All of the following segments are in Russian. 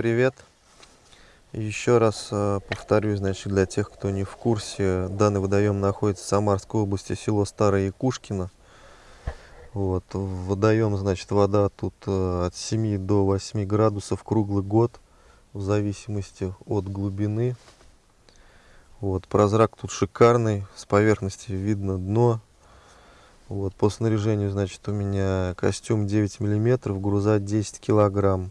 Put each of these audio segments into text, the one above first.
привет! Еще раз э, повторюсь, значит, для тех, кто не в курсе, данный водоем находится в Самарской области, село Старое Якушкино. Вот, водоем, значит, вода тут э, от 7 до 8 градусов круглый год, в зависимости от глубины. Вот, прозрак тут шикарный, с поверхности видно дно. Вот, по снаряжению, значит, у меня костюм 9 миллиметров, груза 10 килограмм.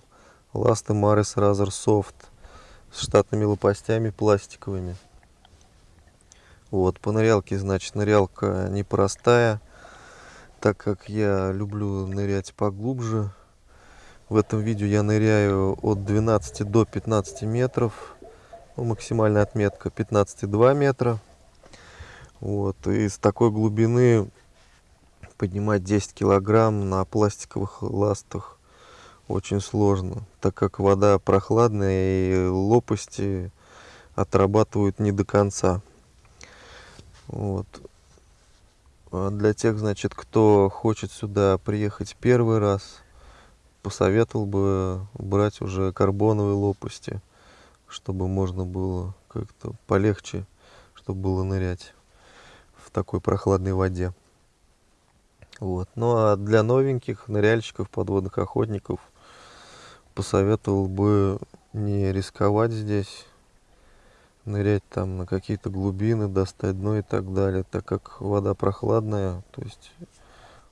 Ласты Марис Razor Soft с штатными лопастями пластиковыми. Вот, по нырялке, значит, нырялка непростая так как я люблю нырять поглубже. В этом видео я ныряю от 12 до 15 метров. Ну, максимальная отметка 15,2 метра. Вот. И с такой глубины поднимать 10 килограмм на пластиковых ластах очень сложно, так как вода прохладная и лопасти отрабатывают не до конца. Вот. А для тех, значит, кто хочет сюда приехать первый раз, посоветовал бы брать уже карбоновые лопасти, чтобы можно было как-то полегче, чтобы было нырять в такой прохладной воде. Вот. Ну а для новеньких ныряльщиков, подводных охотников посоветовал бы не рисковать здесь, нырять там на какие-то глубины, достать дно и так далее, так как вода прохладная, то есть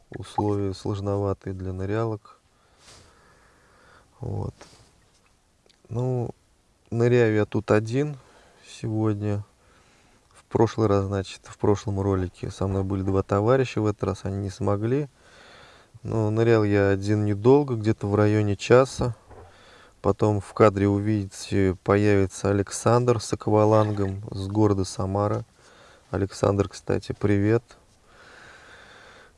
условия сложноватые для нырялок. Вот. Ну, ныряю я тут один сегодня. В прошлый раз, значит, в прошлом ролике со мной были два товарища, в этот раз они не смогли. Но нырял я один недолго, где-то в районе часа. Потом в кадре увидите, появится Александр с аквалангом с города Самара. Александр, кстати, привет.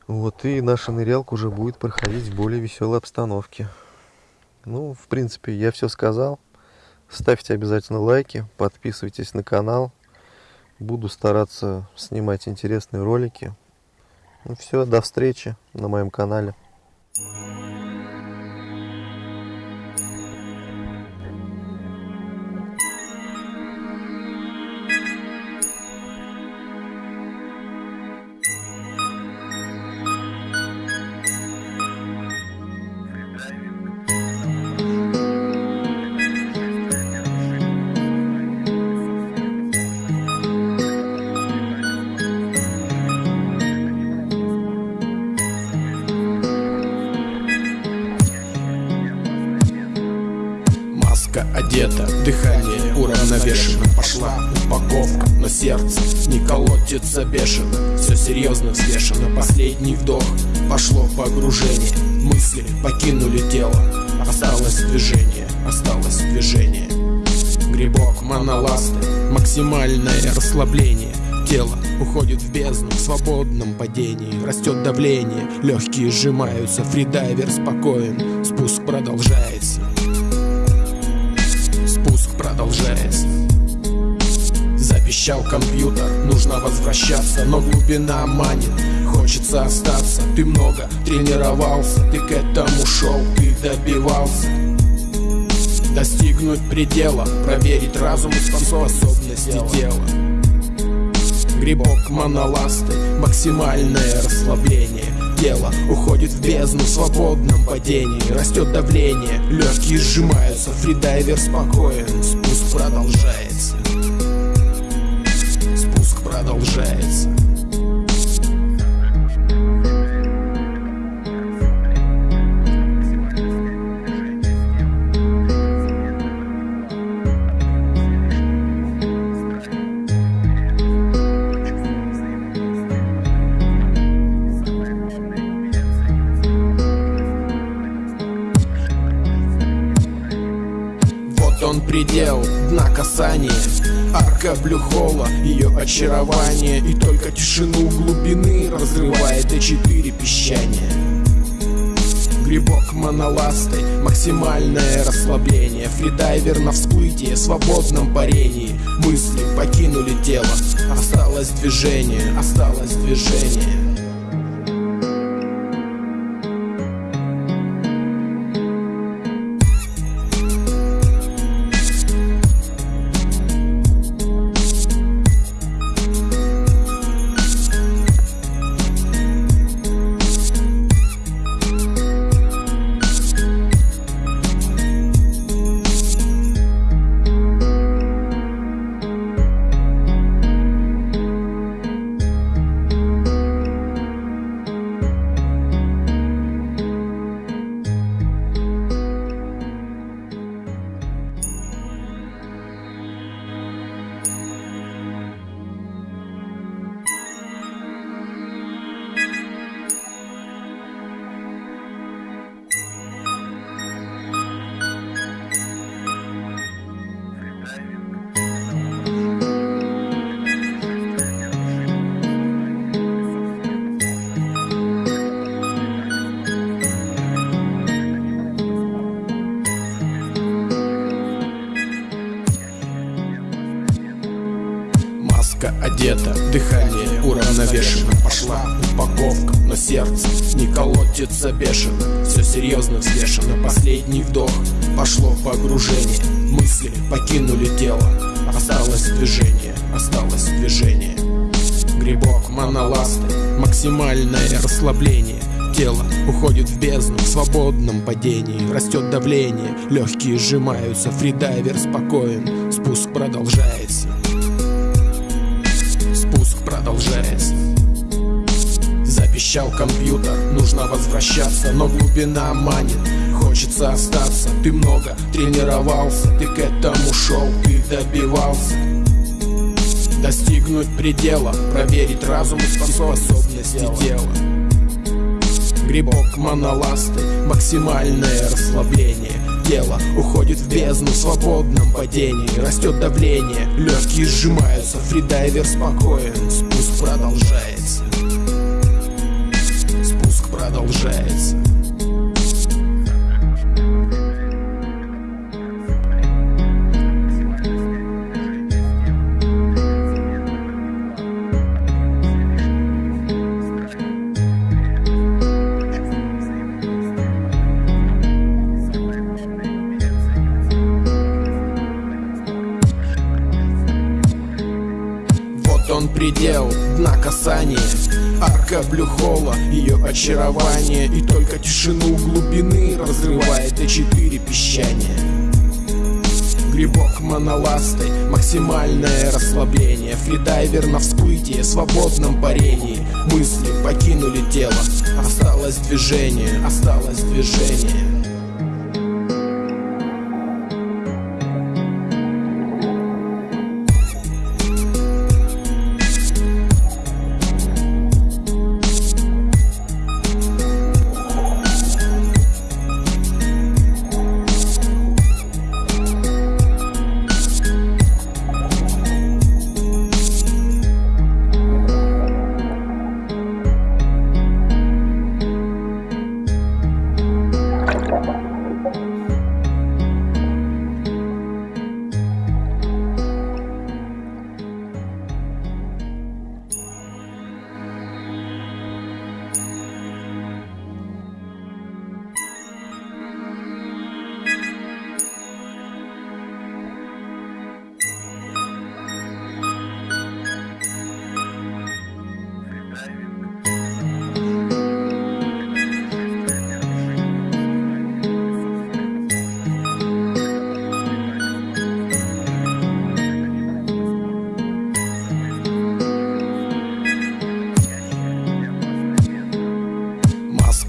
Вот, и наша нырялка уже будет проходить в более веселой обстановке. Ну, в принципе, я все сказал. Ставьте обязательно лайки, подписывайтесь на канал. Буду стараться снимать интересные ролики. Ну все, до встречи на моем канале. Маска одета, дыхание уравновешено. Пошла упаковка, но сердце не колотится бешено. Все серьезно взвешено, последний вдох. Пошло погружение, мысли покинули тело. Осталось движение, осталось движение. Грибок, моноласты, максимальное расслабление. Тело уходит в бездну в свободном падении. Растет давление, легкие сжимаются Фридайвер спокоен, спуск продолжается Запищал компьютер, нужно возвращаться Но глубина манит, хочется остаться. Ты много тренировался, ты к этому шел, ты добивался. Достигнуть предела, проверить разум и способности тела. Грибок моноласты, максимальное расслабление тело Уходит в бездну в свободном падении. Растет давление, легкие сжимаются Фридайвер спокоен, спуск продолжается предел дна касания Арка блюхола, ее очарование. И только тишину глубины разрывает и четыре песчания. Грибок моноластой, максимальное расслабление. Фридайвер на всплытие, свободном парении. Мысли покинули тело, осталось движение, осталось движение одета, дыхание уравновешено. Пошла упаковка, но сердце не колотится бешено. Все серьезно взвешено, последний вдох Пошло погружение, мысли покинули тело. Осталось движение, осталось движение. Грибок моноласты, максимальное расслабление. Тело уходит в бездну в свободном падении. Растет давление, легкие сжимаются Фридайвер спокоен, спуск продолжается Спуск продолжается. Запищал компьютер, нужно возвращаться Но глубина манит, хочется остаться. Ты много тренировался, ты к этому шел Ты добивался. Достигнуть предела, проверить разум и способности тела Грибок моноласты, максимальное расслабление Тело уходит в бездну в свободном падении Растет давление, легкие сжимаются Фридайвер спокоен, продолжается. Спуск продолжается. Он предел, дна касания Арка блюхола, ее очарование. И только тишину глубины разрывает Т4 песчание. Грибок моноластой, максимальное расслабление. Фридайвер на всплытие, свободном парении. Мысли покинули тело, осталось движение, осталось движение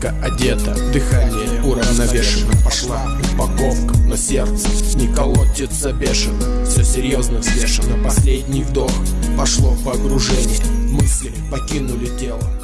Маска одета, дыхание уравновешено. Пошла упаковка, но сердце не колотится бешено. Все серьезно взвешено, последний вдох. Пошло погружение, мысли покинули тело